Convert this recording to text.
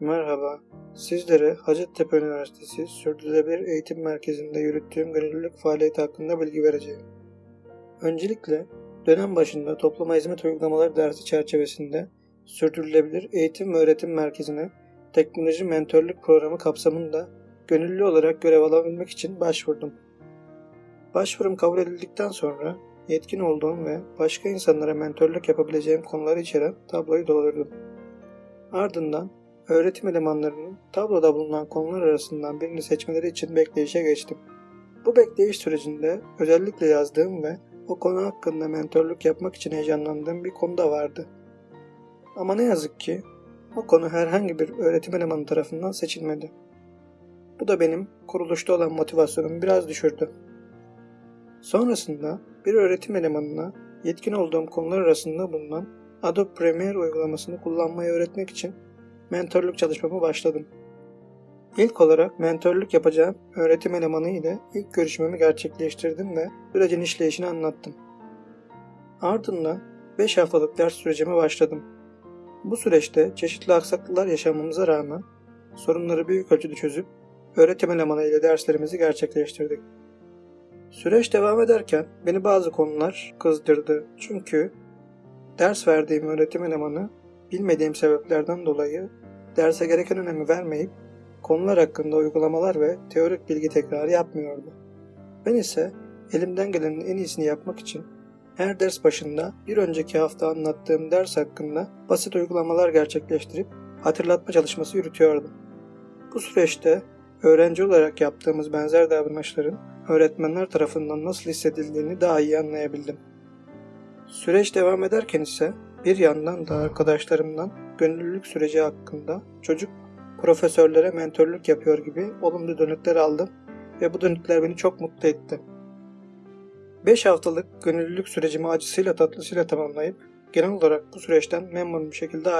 Merhaba. Sizlere Hacettepe Üniversitesi Sürdürülebilir Eğitim Merkezi'nde yürüttüğüm gönüllülük faaliyeti hakkında bilgi vereceğim. Öncelikle dönem başında topluma hizmet uygulamaları dersi çerçevesinde Sürdürülebilir Eğitim ve Öğretim Merkezi'ne teknoloji mentorluk programı kapsamında gönüllü olarak görev alabilmek için başvurdum. Başvurum kabul edildikten sonra yetkin olduğum ve başka insanlara mentorluk yapabileceğim konuları içeren tabloyu doldurdum. Ardından öğretim elemanlarının tabloda bulunan konular arasından birini seçmeleri için bekleyişe geçtim. Bu bekleyiş sürecinde özellikle yazdığım ve o konu hakkında mentorluk yapmak için heyecanlandığım bir konu da vardı. Ama ne yazık ki o konu herhangi bir öğretim elemanı tarafından seçilmedi. Bu da benim kuruluşta olan motivasyonumu biraz düşürdü. Sonrasında bir öğretim elemanına yetkin olduğum konular arasında bulunan Adobe Premiere uygulamasını kullanmayı öğretmek için mentorluk çalışmama başladım. İlk olarak mentorluk yapacağım öğretim elemanı ile ilk görüşmemi gerçekleştirdim ve sürecin işleyişini anlattım. Ardından 5 haftalık ders sürecime başladım. Bu süreçte çeşitli aksaklıklar yaşamamıza rağmen sorunları büyük ölçüde çözüp öğretim elemanı ile derslerimizi gerçekleştirdik. Süreç devam ederken beni bazı konular kızdırdı. Çünkü ders verdiğim öğretim elemanı bilmediğim sebeplerden dolayı derse gereken önemi vermeyip konular hakkında uygulamalar ve teorik bilgi tekrarı yapmıyordu. Ben ise elimden gelenin en iyisini yapmak için her ders başında bir önceki hafta anlattığım ders hakkında basit uygulamalar gerçekleştirip hatırlatma çalışması yürütüyordum. Bu süreçte öğrenci olarak yaptığımız benzer davranışların öğretmenler tarafından nasıl hissedildiğini daha iyi anlayabildim. Süreç devam ederken ise bir yandan da arkadaşlarımdan gönüllülük süreci hakkında çocuk profesörlere mentorluk yapıyor gibi olumlu dönütler aldım ve bu dönütler beni çok mutlu etti. 5 haftalık gönüllülük sürecimi acısıyla tatlısıyla tamamlayıp genel olarak bu süreçten memnun bir şekilde